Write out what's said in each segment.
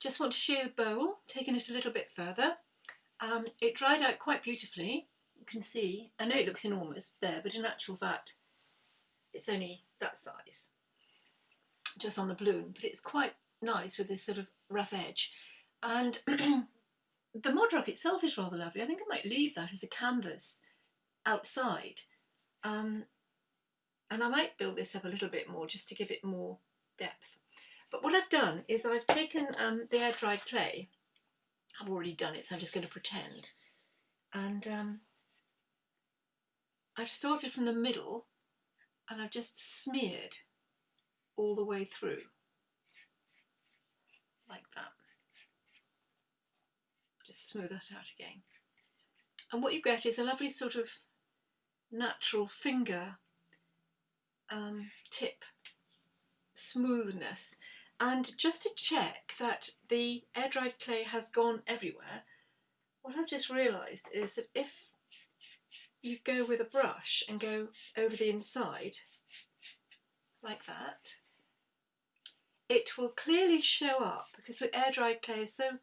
just want to show you the bowl, taking it a little bit further. Um, it dried out quite beautifully, you can see. I know it looks enormous there, but in actual fact, it's only that size, just on the balloon, but it's quite nice with this sort of rough edge. And the Modrock itself is rather lovely. I think I might leave that as a canvas outside. Um, and I might build this up a little bit more just to give it more depth. But what I've done is I've taken um, the air dried clay. I've already done it, so I'm just going to pretend. And um, I've started from the middle and I've just smeared all the way through like that. Just smooth that out again. And what you get is a lovely sort of natural finger um, tip smoothness. And just to check that the air dried clay has gone everywhere, what I've just realised is that if you go with a brush and go over the inside like that, it will clearly show up because the air dried clay is so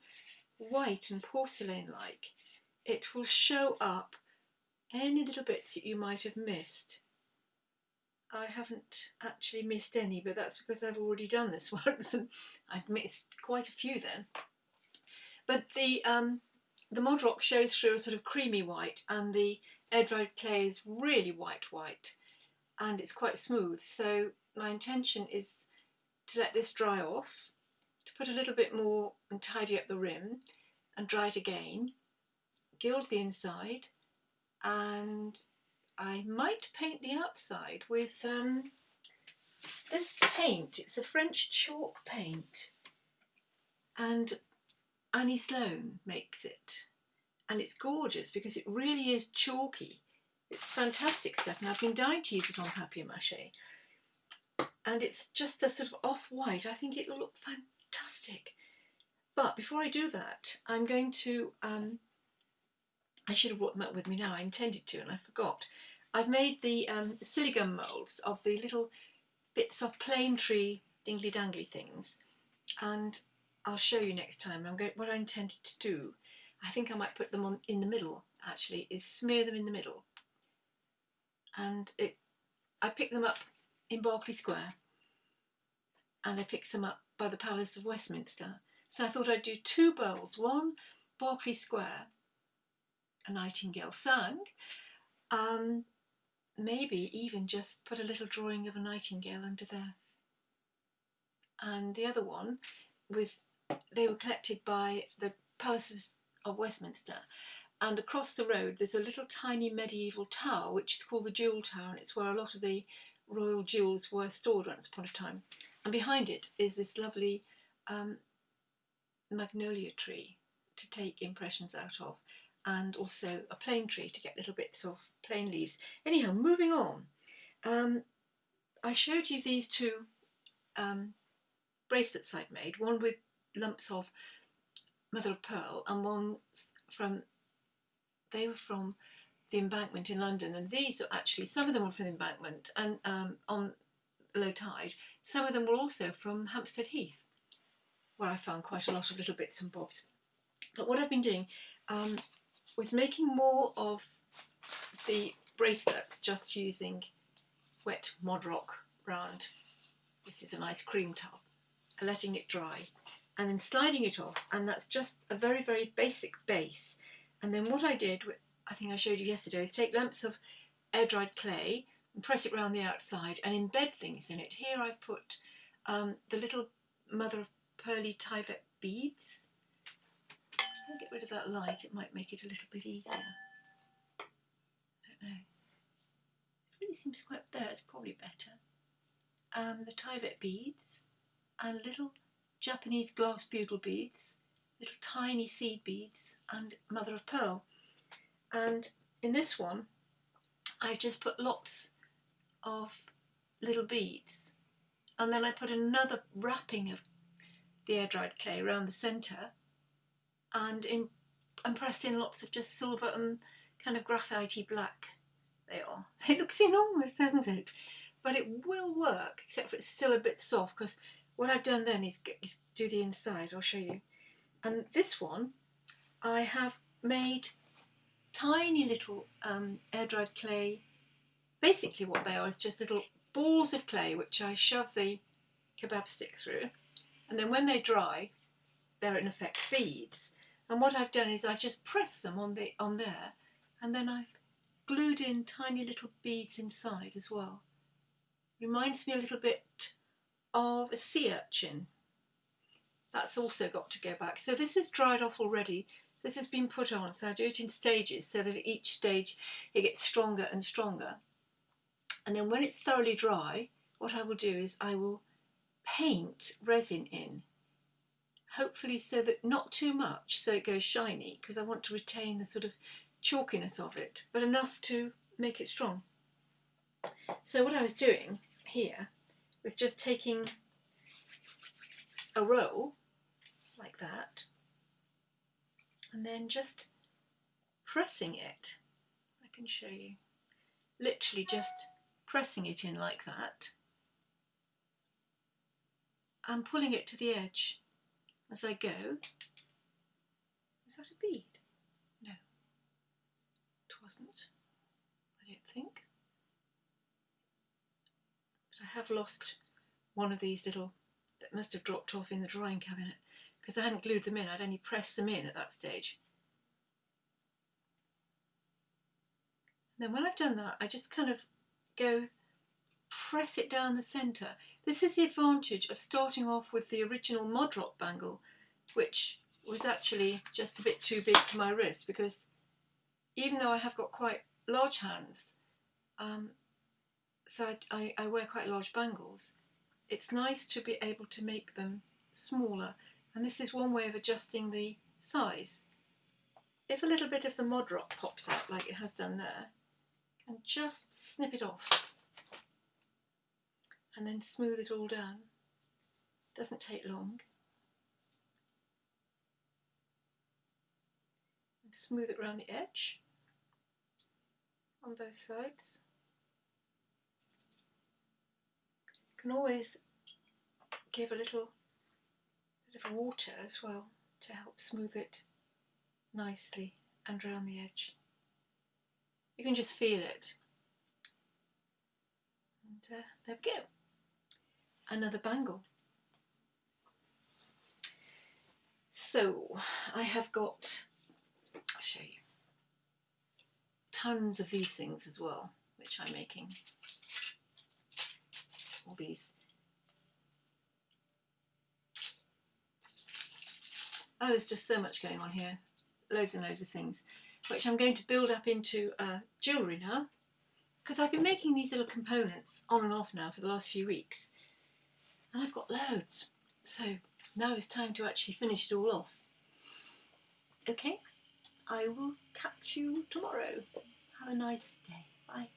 white and porcelain like, it will show up any little bits that you might have missed. I haven't actually missed any, but that's because I've already done this once and I've missed quite a few then. But the um, the Modrock shows through a sort of creamy white and the air dried clay is really white white and it's quite smooth. So my intention is to let this dry off, to put a little bit more and tidy up the rim and dry it again, gild the inside and I might paint the outside with um, this paint. It's a French chalk paint and Annie Sloan makes it and it's gorgeous because it really is chalky. It's fantastic stuff and I've been dying to use it on papier-mâché and it's just a sort of off-white. I think it'll look fantastic. But before I do that, I'm going to um, I should have brought them up with me now, I intended to and I forgot. I've made the um, Siligum moulds of the little bits of plane tree dingly dangly things and I'll show you next time I'm going, what I intended to do. I think I might put them on in the middle actually, is smear them in the middle. And it, I picked them up in Berkeley Square and I picked them up by the Palace of Westminster. So I thought I'd do two bowls, one Berkeley Square a nightingale sang, um, maybe even just put a little drawing of a nightingale under there. And the other one was, they were collected by the palaces of Westminster. And across the road, there's a little tiny medieval tower, which is called the Jewel Tower, and it's where a lot of the royal jewels were stored once upon a time. And behind it is this lovely um, magnolia tree to take impressions out of and also a plane tree to get little bits of plane leaves. Anyhow, moving on. Um, I showed you these two um, bracelets I'd made, one with lumps of mother of pearl and one from, they were from the embankment in London and these are actually, some of them were from the embankment and um, on low tide, some of them were also from Hampstead Heath where I found quite a lot of little bits and bobs. But what I've been doing, um, was making more of the bracelets just using wet Modrock round. This is a nice cream tub. Letting it dry and then sliding it off and that's just a very very basic base and then what I did, I think I showed you yesterday, is take lumps of air dried clay and press it around the outside and embed things in it. Here I've put um, the little mother of pearly Tyvek beads I'll get rid of that light, it might make it a little bit easier. I don't know. It really seems quite there, it's probably better. Um, the Tyvek beads and little Japanese glass bugle beads, little tiny seed beads and mother of pearl. And in this one, I've just put lots of little beads and then I put another wrapping of the air dried clay around the centre and, in, and pressed in lots of just silver and kind of graphitey black they are. It looks enormous, doesn't it? But it will work, except for it's still a bit soft because what I've done then is, is do the inside, I'll show you. And this one, I have made tiny little um, air dried clay. Basically, what they are is just little balls of clay which I shove the kebab stick through, and then when they dry, they're in effect beads. And what I've done is I've just pressed them on the on there, and then I've glued in tiny little beads inside as well. Reminds me a little bit of a sea urchin. That's also got to go back. So this is dried off already. This has been put on, so I do it in stages so that at each stage it gets stronger and stronger. And then when it's thoroughly dry, what I will do is I will paint resin in hopefully so that not too much so it goes shiny because I want to retain the sort of chalkiness of it but enough to make it strong. So what I was doing here was just taking a roll like that and then just pressing it. I can show you. Literally just pressing it in like that and pulling it to the edge as I go. Was that a bead? No, it wasn't, I don't think. But I have lost one of these little, that must have dropped off in the drawing cabinet because I hadn't glued them in, I'd only pressed them in at that stage. And then when I've done that, I just kind of go press it down the centre. This is the advantage of starting off with the original Modrock bangle, which was actually just a bit too big for my wrist because even though I have got quite large hands, um, so I, I, I wear quite large bangles, it's nice to be able to make them smaller. And this is one way of adjusting the size. If a little bit of the Modrock pops out like it has done there, and just snip it off and then smooth it all down. Doesn't take long. And smooth it around the edge on both sides. You can always give a little bit of water as well to help smooth it nicely and around the edge. You can just feel it. And uh, there we go another bangle. So I have got, I'll show you, tons of these things as well, which I'm making. All these. Oh, there's just so much going on here. Loads and loads of things, which I'm going to build up into uh, jewellery now. Because I've been making these little components on and off now for the last few weeks and I've got loads. So now it's time to actually finish it all off. Okay, I will catch you tomorrow. Have a nice day. Bye.